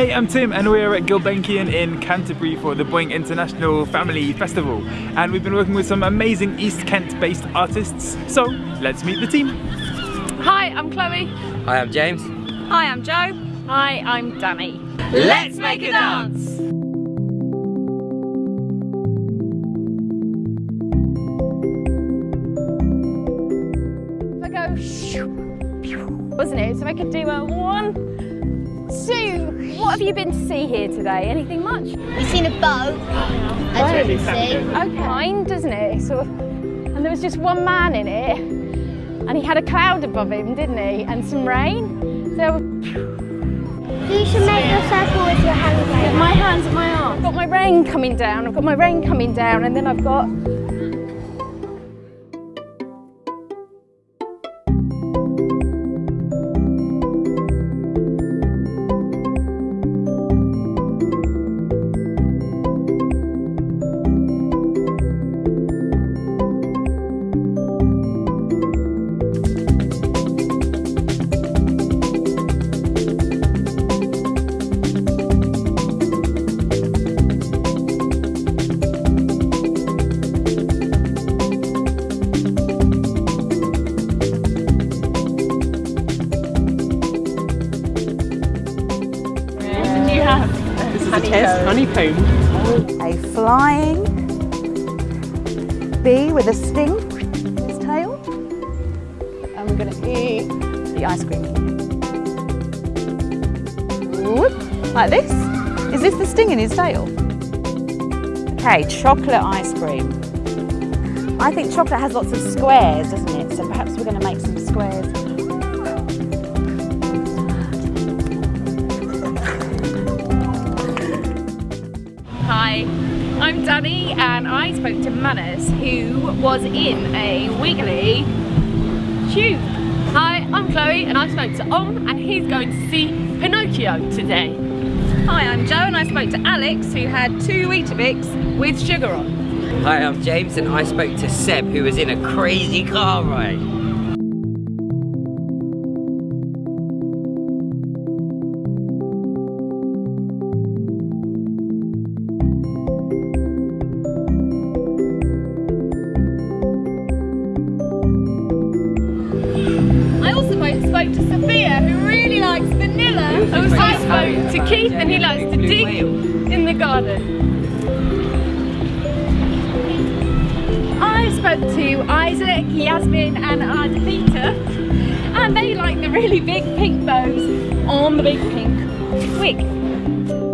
Hey, I'm Tim and we're at Gulbenkian in Canterbury for the Boing International Family Festival and we've been working with some amazing East Kent based artists so let's meet the team. Hi, I'm Chloe. Hi, I'm James. Hi, I'm Joe. Hi, I'm Danny. Let's make a dance! If I go, wasn't it? So I could do a one, Sue, what have you been to see here today? Anything much? We've seen a boat, as you can see. Okay. Kind, doesn't it? Sort of, and there was just one man in it, and he had a cloud above him, didn't he? And some rain. So You should make a circle with your hands like my hands at my arms. I've got my rain coming down. I've got my rain coming down, and then I've got Is a test honeycomb. A flying bee with a sting in its tail. And we're going to eat the ice cream. Whoop, like this. Is this the sting in his tail? Okay, chocolate ice cream. I think chocolate has lots of squares, doesn't it? So perhaps we're going to make some squares. Danny and I spoke to Manners who was in a wiggly tube. Hi, I'm Chloe and I spoke to Om and he's going to see Pinocchio today. Hi, I'm Joe and I spoke to Alex who had two Weetabix with sugar on. Hi, I'm James and I spoke to Seb who was in a crazy car ride. I spoke to Sophia who really likes vanilla. also I spoke to Harry spoke to about Keith and he likes to dig in the garden. I spoke to Isaac, Yasmin and Ardavita and they like the really big pink bows on the big pink wig.